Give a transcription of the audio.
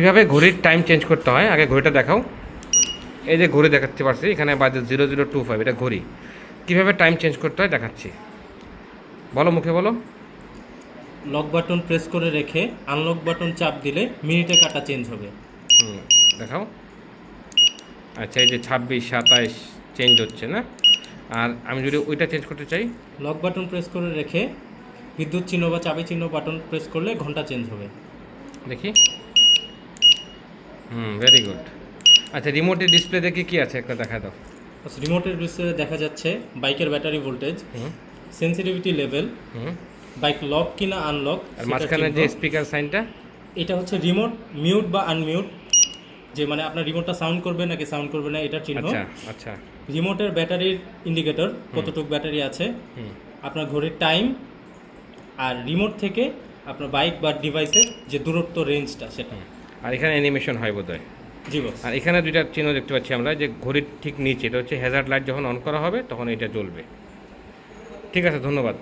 কীভাবে ঘড়ির time change করতে হয়? আগে ঘড়িটা দেখাও। এই যে ঘড়ি দেখাতে পারছি এখানে বাজে জিরো জিরো টু ফাইভ এটা ঘড়ি। কীভাবে টাইম চেঞ্জ করতে হয় দেখাচ্ছি। বলো মুখে বলো। লক বাটন প্রেস করে রেখে আনলক বাটন চাপ দিলে মিনিটে কাটা চেঞ্জ হবে। হুম দেখাও। আচ্ছা এই যে ছাব্বিশ সাতাইশ চেঞ্জ হচ্ছে না? আর আমি যদি ওইটা চেঞ্জ করতে চাই? লক বাটন প্রেস করে রেখে বিদ্যুৎ চিহ্ন বা চাবি চিহ্ন বাটন প্রেস করলে ঘণ্টা চেঞ্জ হবে। দেখি। হুম ভেরি গুড আচ্ছা রিমোটের ডিসপ্লে দেখে কি আছে? একটা দেখা দাও। আচ্ছা রিমোটের ডিসপ্লে দেখা যাচ্ছে বাইকের ব্যাটারি ভোল্টেজ সেন্সিটিভিটি লেভেল হুম। বাইক লক কিনা আনলক আর মাঝখানে যে স্পিকার সাইনটা এটা হচ্ছে রিমোট মিউট বা আনমিউট যে মানে আপনার রিমোটটা সাউন্ড করবে নাকি সাউন্ড করবে না এটার চিহ্ন। আচ্ছা আচ্ছা। রিমোটের ব্যাটারির ইন্ডিকেটর কতটুকু ব্যাটারি আছে? হুম। আপনার ঘড়ির টাইম আর রিমোট থেকে আপনার বাইক বা ডিভাইসের যে দূরত্ব রেঞ্জটা সেটা। আর এখানে অ্যানিমেশন হয় বোধ হয় জি বস আর এখানে দুইটা চিহ্ন দেখতে পাচ্ছি আমরা যে ঘড়ির ঠিক নিচে এটা হচ্ছে হ্যাজার্ড লাইট যখন অন করা হবে তখন এটা জ্বলবে। ঠিক আছে ধন্যবাদ।